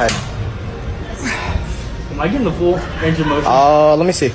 Am I getting the full range of motion? Uh, let me see.